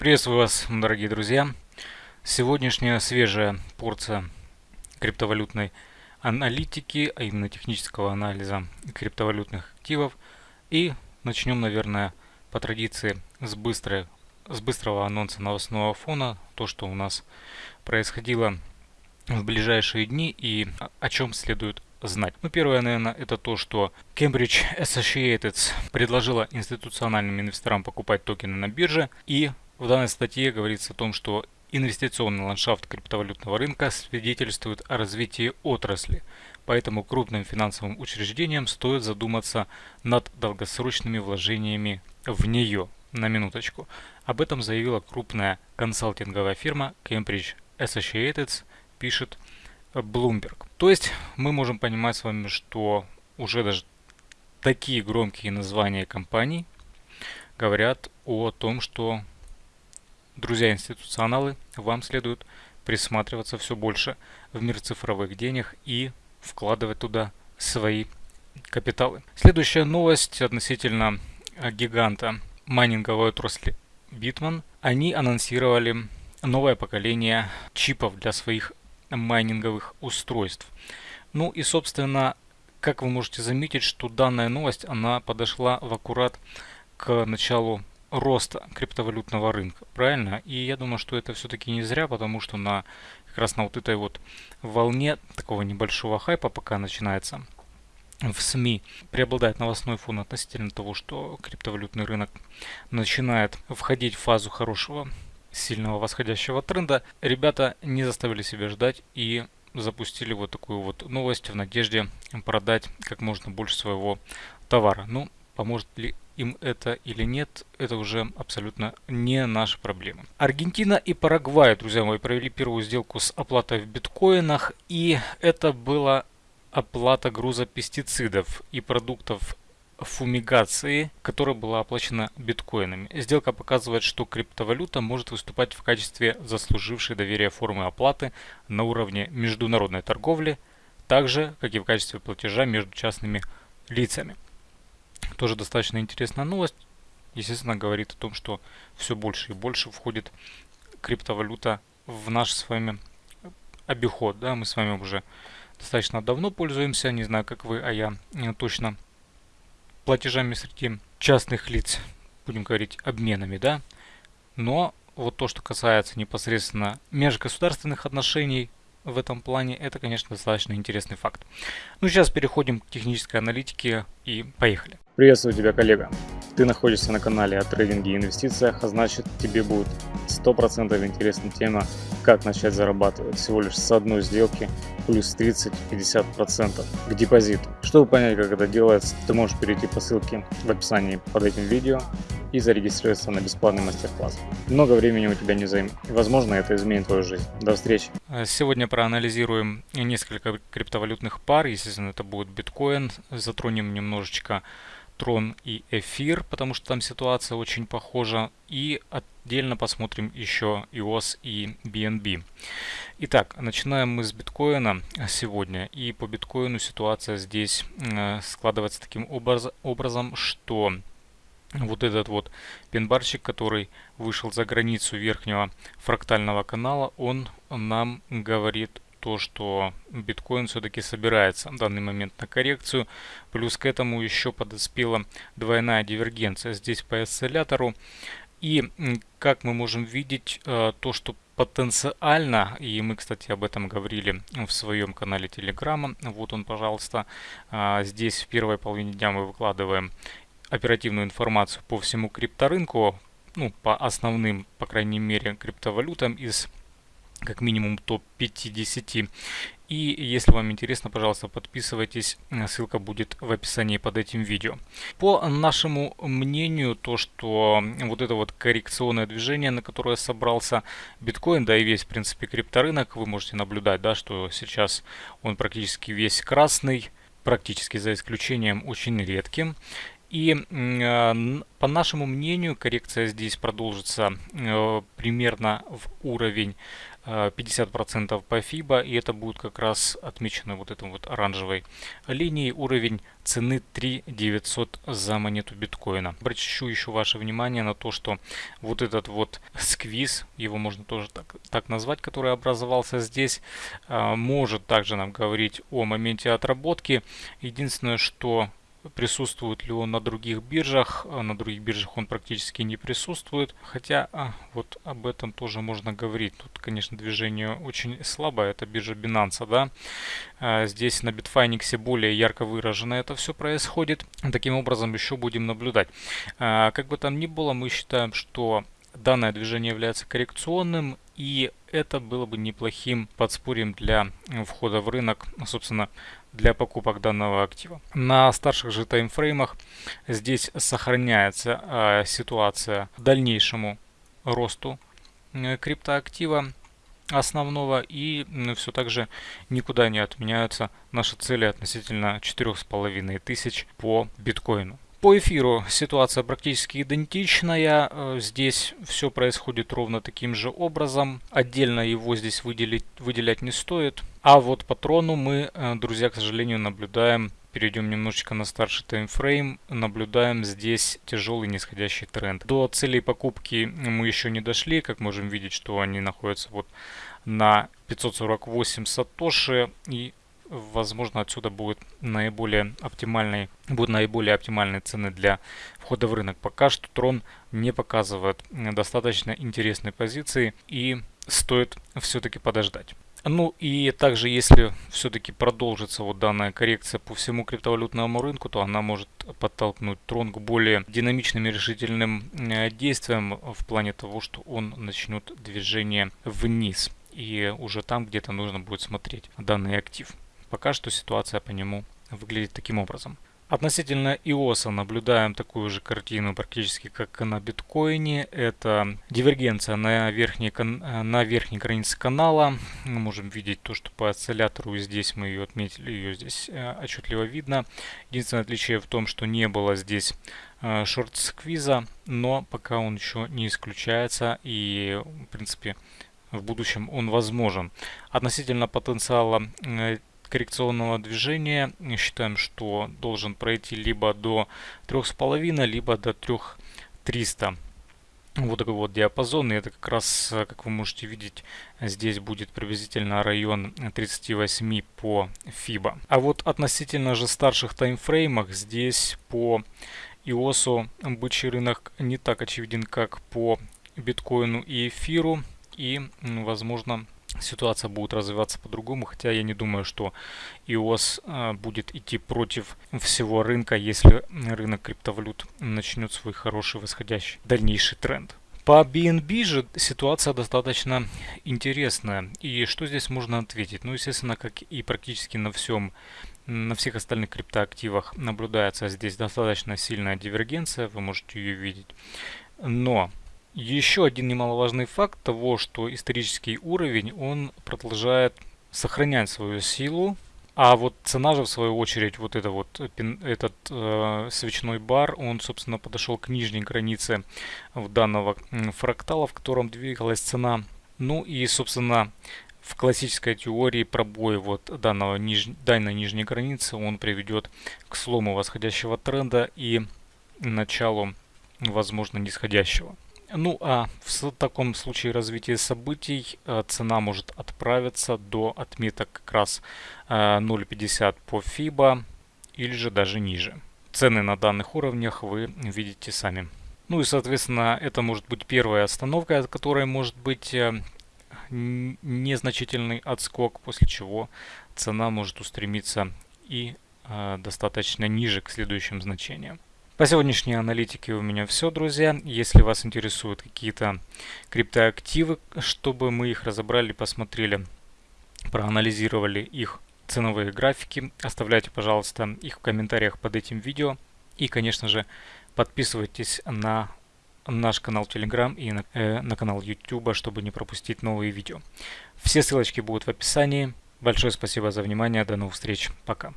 Приветствую вас, дорогие друзья. Сегодняшняя свежая порция криптовалютной аналитики, а именно технического анализа криптовалютных активов. И начнем, наверное, по традиции с, быстрой, с быстрого анонса новостного фона. То, что у нас происходило в ближайшие дни и о чем следует знать. Ну, первое, наверное, это то, что Cambridge Associated предложила институциональным инвесторам покупать токены на бирже. И в данной статье говорится о том, что инвестиционный ландшафт криптовалютного рынка свидетельствует о развитии отрасли. Поэтому крупным финансовым учреждениям стоит задуматься над долгосрочными вложениями в нее. На минуточку. Об этом заявила крупная консалтинговая фирма Cambridge Associated, пишет Bloomberg. То есть мы можем понимать с вами, что уже даже такие громкие названия компаний говорят о том, что, друзья институционалы, вам следует присматриваться все больше в мир цифровых денег и вкладывать туда свои капиталы. Следующая новость относительно гиганта майнинговой отрасли Bitman. Они анонсировали новое поколение чипов для своих майнинговых устройств. Ну и, собственно, как вы можете заметить, что данная новость, она подошла в аккурат к началу роста криптовалютного рынка, правильно? И я думаю, что это все-таки не зря, потому что на как раз на вот этой вот волне такого небольшого хайпа пока начинается в СМИ преобладает новостной фон относительно того, что криптовалютный рынок начинает входить в фазу хорошего сильного восходящего тренда, ребята не заставили себя ждать и запустили вот такую вот новость в надежде продать как можно больше своего товара. Ну, поможет ли им это или нет, это уже абсолютно не наша проблема. Аргентина и Парагвай, друзья мои, провели первую сделку с оплатой в биткоинах, и это была оплата груза пестицидов и продуктов фумигации, которая была оплачена биткоинами. Сделка показывает, что криптовалюта может выступать в качестве заслужившей доверия формы оплаты на уровне международной торговли, так же, как и в качестве платежа между частными лицами. Тоже достаточно интересная новость. Естественно, говорит о том, что все больше и больше входит криптовалюта в наш с вами обиход. Да? Мы с вами уже достаточно давно пользуемся, не знаю, как вы, а я точно платежами среди частных лиц, будем говорить, обменами, да. Но вот то, что касается непосредственно межгосударственных отношений в этом плане, это, конечно, достаточно интересный факт. Ну, сейчас переходим к технической аналитике и поехали. Приветствую тебя, коллега. Ты находишься на канале о трейдинге и инвестициях, а значит тебе будет 100% интересна тема, как начать зарабатывать всего лишь с одной сделки плюс 30-50% к депозиту. Чтобы понять, как это делается, ты можешь перейти по ссылке в описании под этим видео и зарегистрироваться на бесплатный мастер-класс. Много времени у тебя не займет, возможно это изменит твою жизнь. До встречи! Сегодня проанализируем несколько криптовалютных пар, естественно это будет биткоин, затронем немножечко Трон и Эфир, потому что там ситуация очень похожа. И отдельно посмотрим еще EOS и BNB. Итак, начинаем мы с биткоина сегодня. И по биткоину ситуация здесь э, складывается таким образ, образом, что вот этот вот пенбарчик, который вышел за границу верхнего фрактального канала, он нам говорит то, что биткоин все-таки собирается в данный момент на коррекцию. Плюс к этому еще подоспела двойная дивергенция здесь по осциллятору. И как мы можем видеть, э, то, что потенциально, и мы, кстати, об этом говорили в своем канале Телеграма, вот он, пожалуйста, а, здесь в первой половине дня мы выкладываем оперативную информацию по всему крипторынку, ну, по основным, по крайней мере, криптовалютам из как минимум топ-50. И если вам интересно, пожалуйста, подписывайтесь, ссылка будет в описании под этим видео. По нашему мнению, то, что вот это вот коррекционное движение, на которое собрался биткоин, да и весь, в принципе, крипторынок, вы можете наблюдать, да, что сейчас он практически весь красный, практически за исключением очень редким. И по нашему мнению коррекция здесь продолжится примерно в уровень 50% э, по FIBA, и это будет как раз отмечено вот этой вот оранжевой линией уровень цены 3900 за монету биткоина. Обращу еще ваше внимание на то, что вот этот вот сквиз, его можно тоже так, так назвать, который образовался здесь, э, может также нам говорить о моменте отработки. Единственное, что Присутствует ли он на других биржах? А на других биржах он практически не присутствует. Хотя а, вот об этом тоже можно говорить. Тут, конечно, движение очень слабое. Это биржа Binance, да. А, здесь на Bitfinex более ярко выражено это все происходит. Таким образом еще будем наблюдать. А, как бы там ни было, мы считаем, что данное движение является коррекционным и это было бы неплохим подспорьем для входа в рынок, собственно, для покупок данного актива. На старших же таймфреймах здесь сохраняется э, ситуация дальнейшему росту криптоактива основного и все так же никуда не отменяются наши цели относительно 4500 по биткоину. По эфиру ситуация практически идентичная. Э, здесь все происходит ровно таким же образом. Отдельно его здесь выделить, выделять не стоит. А вот по трону мы, э, друзья, к сожалению, наблюдаем Перейдем немножечко на старший таймфрейм. Наблюдаем здесь тяжелый нисходящий тренд. До целей покупки мы еще не дошли. Как можем видеть, что они находятся вот на 548 сатоши. И возможно, отсюда будет наиболее оптимальный, будут наиболее оптимальные цены для входа в рынок. Пока что Трон не показывает достаточно интересной позиции и стоит все-таки подождать. Ну и также, если все-таки продолжится вот данная коррекция по всему криптовалютному рынку, то она может подтолкнуть Трон к более динамичным и решительным э, действиям в плане того, что он начнет движение вниз. И уже там где-то нужно будет смотреть данный актив. Пока что ситуация по нему выглядит таким образом. Относительно iOS наблюдаем такую же картину практически как на биткоине. Это дивергенция на верхней, на верхней границе канала. Мы можем видеть то, что по осциллятору здесь мы ее отметили, ее здесь э, отчетливо видно. Единственное отличие в том, что не было здесь э, шорт-сквиза, но пока он еще не исключается и в принципе в будущем он возможен. Относительно потенциала э, коррекционного движения считаем, что должен пройти либо до 3,5, либо до 3,300. Вот такой вот диапазон, и это как раз, как вы можете видеть, здесь будет приблизительно район 38 по FIBA. А вот относительно же старших таймфреймах, здесь по iOS бычий рынок не так очевиден, как по биткоину и эфиру, и, возможно, ситуация будет развиваться по-другому, хотя я не думаю, что iOS а, будет идти против всего рынка, если рынок криптовалют начнет свой хороший восходящий дальнейший тренд. По BNB же ситуация достаточно интересная. И что здесь можно ответить? Ну, естественно, как и практически на всем на всех остальных криптоактивах наблюдается здесь достаточно сильная дивергенция, вы можете ее видеть. Но еще один немаловажный факт того, что исторический уровень, он продолжает сохранять свою силу, а вот цена же, в свою очередь, вот это вот, этот э, свечной бар, он, собственно, подошел к нижней границе данного фрактала, в котором двигалась цена. Ну и, собственно, в классической теории пробой вот данного ниж... данной нижней границы, он приведет к слому восходящего тренда и началу, возможно, нисходящего. Ну а в таком случае развития событий э, цена может отправиться до отметок как раз 0.50 э, по FIBA или же даже ниже. Цены на данных уровнях вы видите сами. Ну и соответственно это может быть первая остановка, от которой может быть э, незначительный отскок, после чего цена может устремиться и достаточно ниже к следующим значениям. По сегодняшней аналитике у меня все, друзья. Если вас интересуют какие-то криптоактивы, чтобы мы их разобрали, посмотрели, проанализировали их ценовые графики, оставляйте, пожалуйста, их в комментариях под этим видео. И, конечно же, подписывайтесь на наш канал Telegram и на, э, на канал YouTube, чтобы не пропустить новые видео. Все ссылочки будут в описании. Большое спасибо за внимание. До новых встреч. Пока.